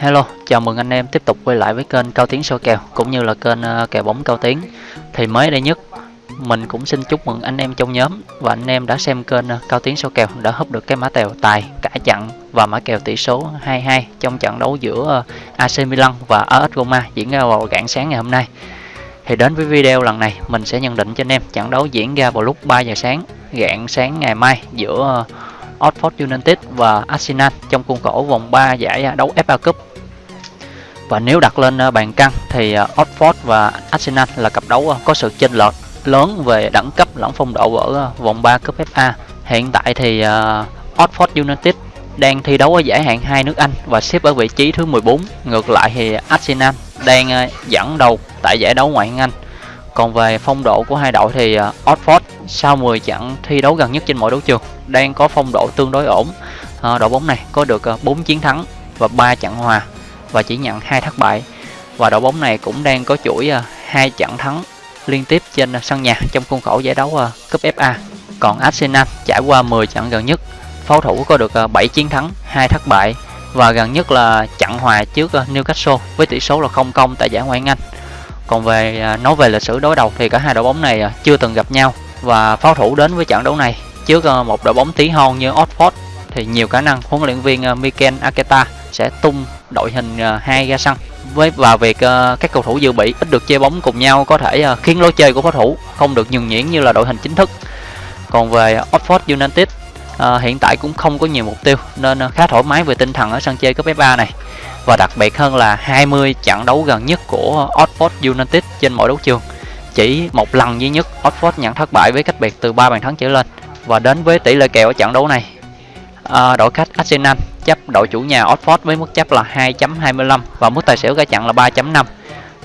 Hello, chào mừng anh em tiếp tục quay lại với kênh Cao Tiến soi kèo cũng như là kênh ờ, kèo bóng Cao Tiến. Thì mới đây nhất mình cũng xin chúc mừng anh em trong nhóm và anh em đã xem kênh ờ, Cao Tiến soi kèo đã hấp được cái mã kèo tài cả chặn và mã kèo tỷ số 22 trong trận đấu giữa ờ, AC Milan và AS Roma diễn ra vào rạng sáng ngày hôm nay. Thì đến với video lần này mình sẽ nhận định cho anh em trận đấu diễn ra vào lúc 3 giờ sáng rạng sáng ngày mai giữa Oxford United và Arsenal trong khuôn khổ vòng 3 giải à, đấu FA Cup. Và nếu đặt lên à, bàn cân thì à, Oxford và Arsenal là cặp đấu có sự chênh lệch lớn về đẳng cấp lẫn phong độ ở vòng 3 cúp FA. Hiện tại thì Oxford United đang thi đấu ở giải hạng hai nước Anh và xếp ở vị trí thứ 14. Ngược lại thì Arsenal đang dẫn đầu tại giải đấu ngoại hạng Anh. Còn về phong độ của hai đội thì à, Oxford sau 10 trận thi đấu gần nhất trên mọi đấu trường đang có phong độ tương đối ổn. À, đội bóng này có được à, 4 chiến thắng và 3 trận hòa và chỉ nhận hai thất bại. Và đội bóng này cũng đang có chuỗi hai trận thắng liên tiếp trên sân nhà trong khuôn khổ giải đấu cúp FA. Còn Arsenal trải qua 10 trận gần nhất, pháo thủ có được 7 chiến thắng, hai thất bại và gần nhất là trận hòa trước Newcastle với tỷ số là không công tại giải Ngoại hạng Anh. Còn về à, nói về lịch sử đối đầu thì cả hai đội bóng này à, chưa từng gặp nhau. Và pháo thủ đến với trận đấu này, trước à, một đội bóng tí hon như Oxford thì nhiều khả năng huấn luyện viên Mikel Arteta sẽ tung đội hình hai ra sân với, và việc các cầu thủ dự bị ít được chơi bóng cùng nhau có thể khiến lối chơi của pháo thủ không được nhường nhuyễn như là đội hình chính thức. Còn về Oxford United hiện tại cũng không có nhiều mục tiêu nên khá thoải mái về tinh thần ở sân chơi cấp F3 này và đặc biệt hơn là 20 trận đấu gần nhất của Oxford United trên mọi đấu trường. Chỉ một lần duy nhất Oxford nhận thất bại với cách biệt từ 3 bàn thắng trở lên. Và đến với tỷ lệ kèo ở trận đấu này à, đội khách Arsenal chấp đội chủ nhà Oxford với mức chấp là 2.25 và mức tài xỉu cả trận là 3.5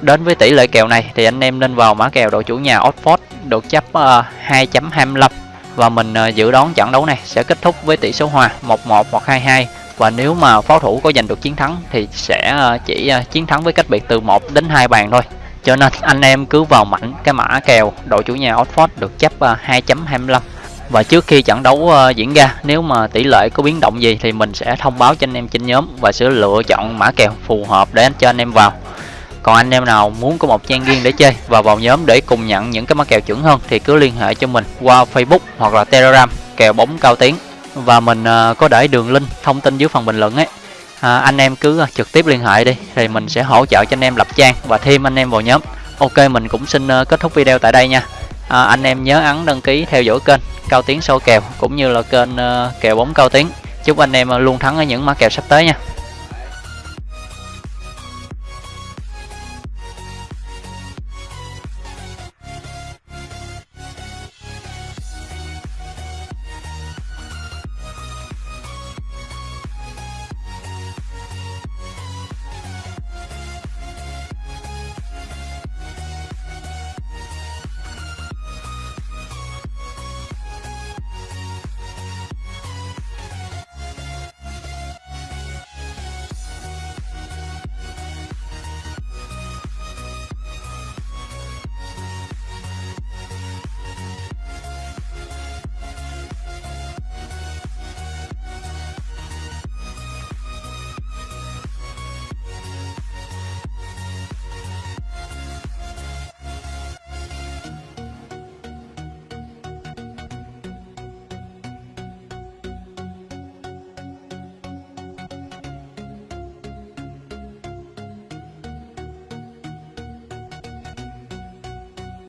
đến với tỷ lệ kèo này thì anh em nên vào mã kèo đội chủ nhà Oxford được chấp à, uh, 2.25 và mình uh, dự đoán trận đấu này sẽ kết thúc với tỷ số hòa 1-1 hoặc 2-2 và nếu mà pháo thủ có giành được chiến thắng thì sẽ ờ, chỉ ờ, chiến thắng với cách biệt từ 1 đến 2 bàn thôi. Cho nên anh em cứ vào mạnh cái mã kèo đội chủ nhà Oxford được ờ, chấp 2.25 và trước khi trận đấu diễn ra, nếu mà tỷ lệ có biến động gì thì mình sẽ thông báo cho anh em trên nhóm và sẽ lựa chọn mã kèo phù hợp để cho anh em vào. Còn anh em nào muốn có một trang riêng để chơi và vào nhóm để cùng nhận những cái mã kèo chuẩn hơn thì cứ liên hệ cho mình qua Facebook hoặc là Telegram, kèo bóng cao tiếng và mình à, có để đường link thông tin dưới phần bình luận ấy. À, anh em cứ à, trực tiếp liên hệ đi thì mình sẽ hỗ trợ cho anh em lập trang và thêm anh em vào nhóm. Ok mình cũng xin à, kết thúc video tại đây nha. À, anh em nhớ ấn đăng ký theo dõi kênh cao tiến sâu kèo cũng như là kênh kèo bóng cao tiến. Chúc anh em luôn thắng ở những mã kèo sắp tới nha.